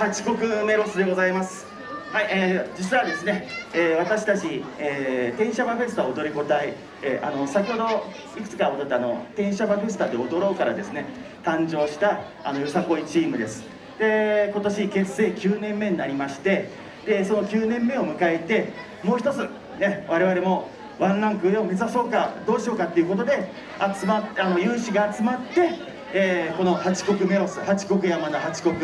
八国メロスでございます。はい、えー、実はですね、えー、私たち、えー、天シャバフェスタ踊り子隊、えー、あの先ほどいくつか踊ったあの天シャバフェスタで踊ろうからですね誕生したあのよさこいチームです。で今年結成9年目になりましてでその9年目を迎えてもう一つね我々もワンランク上を目指そうかどうしようかっていうことで集まっあの有志が集まってえー、この八国メロス八国山田八国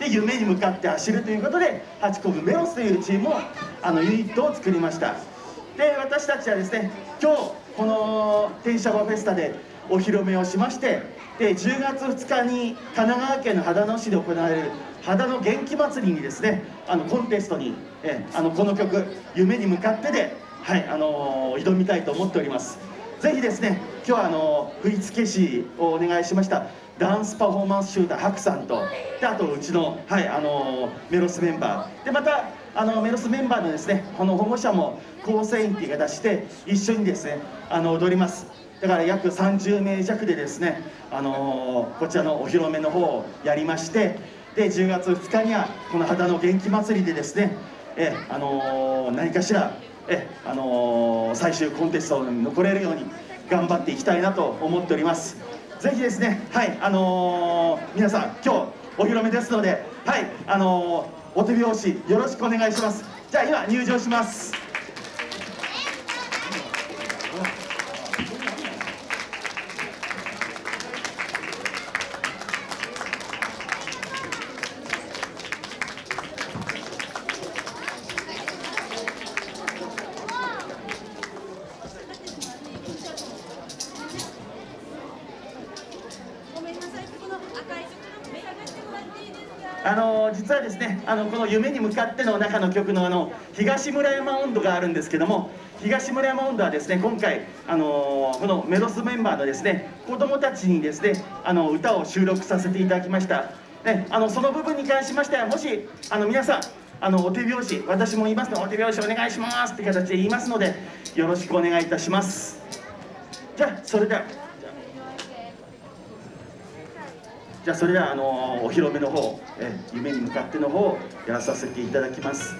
で夢に向かって走るということで八国メロスというチームをあのユニットを作りました。で私たちはですね今日この天シャバフェスタでお披露目をしましてで10月2日に神奈川県の秦野市で行われる秦野元気祭りにですねあのコンテストに、えあのこの曲「夢に向かってで」はいあのー、挑みたいと思っております。ぜひですね今日はあの振付師をお願いしましたダンスパフォーマンス集団ハクさんとであとうちの,、はい、あのメロスメンバー。でまたあのメロスメンバーのですねこの保護者も構成員っていう形で一緒にですねあの踊ります。だから約30名弱でですね、あのこちらのお披露目の方をやりましてで10月2日にはこの秦の元気祭りでですねえ、あの何かしらえ、あの、最終コンテストに残れるように頑張っていきたいなと思っております。ぜひですねはいあのー、皆さん今日お披露目ですのではいあのー、お手拍子よろしくお願いします。じゃあ今入場します。あの実はですねあのこの夢に向かっての中の曲のあの東村山温度があるんですけども東村山温度はですね今回あのこのメロスメンバーのですね子供たちにですねあの歌を収録させていただきました。ね、あのその部分に関しましてはもしあの皆さんあのお手拍子私も言いますのお手拍子お願いしますって形で言いますのでよろしくお願いいたします。じゃあそれでは。じゃあそれではあのお披露目の方え夢に向かっての方やらさせていただきます。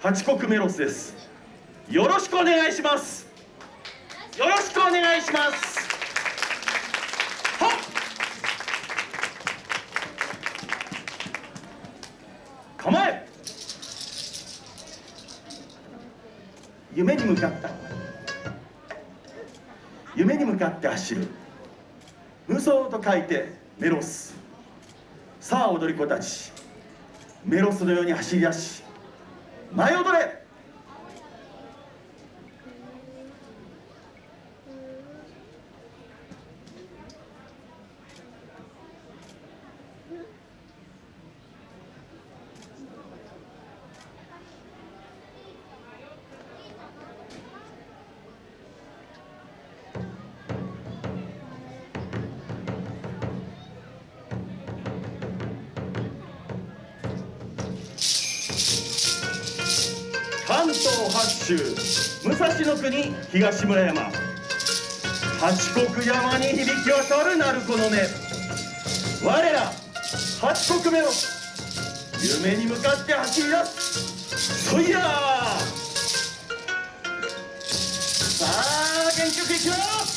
八国メロスです。よろしくお願いします。よろしくお願いします。夢に向かった。夢に向かって走る。無双と書いてメロス。さあ踊り子たち。メロスのように走り出し舞い踊れ。州武蔵の国東村山。八国山に響き渡る鳴子の音。我ら八国目の夢に向かって走り出す。そいやさあ元気よくいきます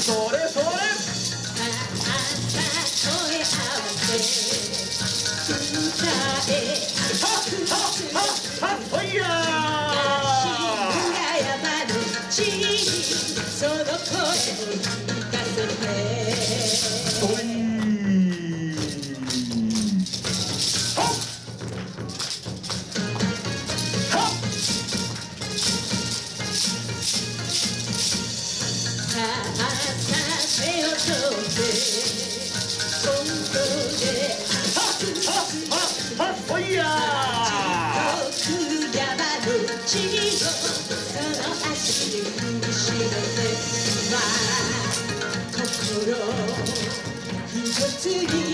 소래 소래 소래 아버지 진짜에 하하하하 허야 가야 바로 지 서놓고 가서 해 一つ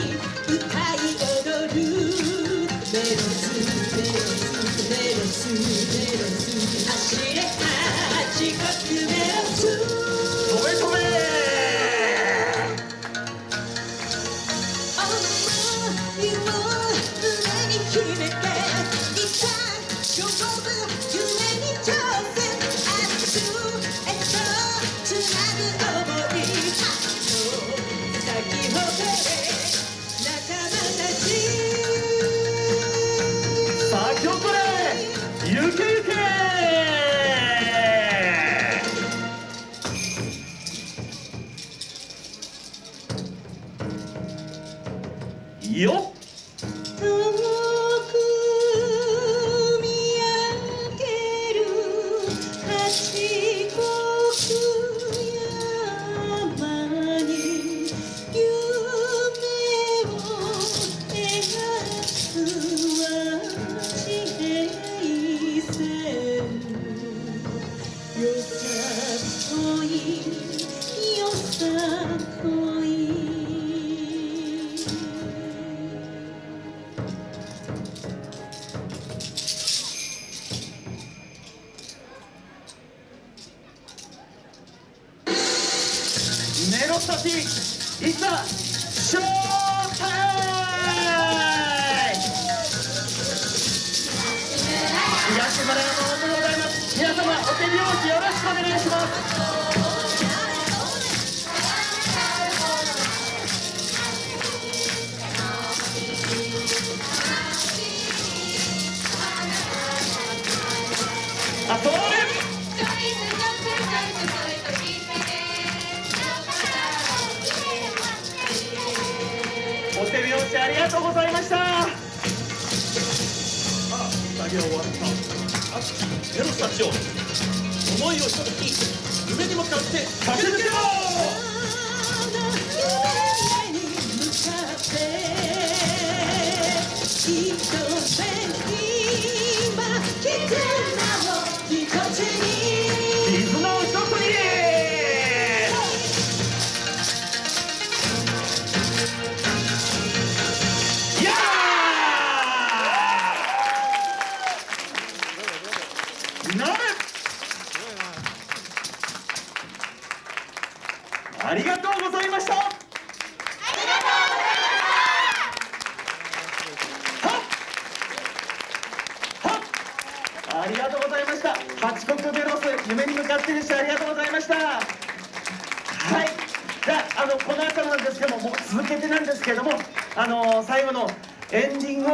よっお手拍子よろしくお願いします。ありがとうございました。あ作業終わった。メロスたちを思いをひととき夢に向かって駆け抜けろ！りがとうございました。八国ベロス夢に向かってでしたありがとうございました。はい。じゃああのこの後なんですけどももう続けてなんですけどもあの最後のエンディングを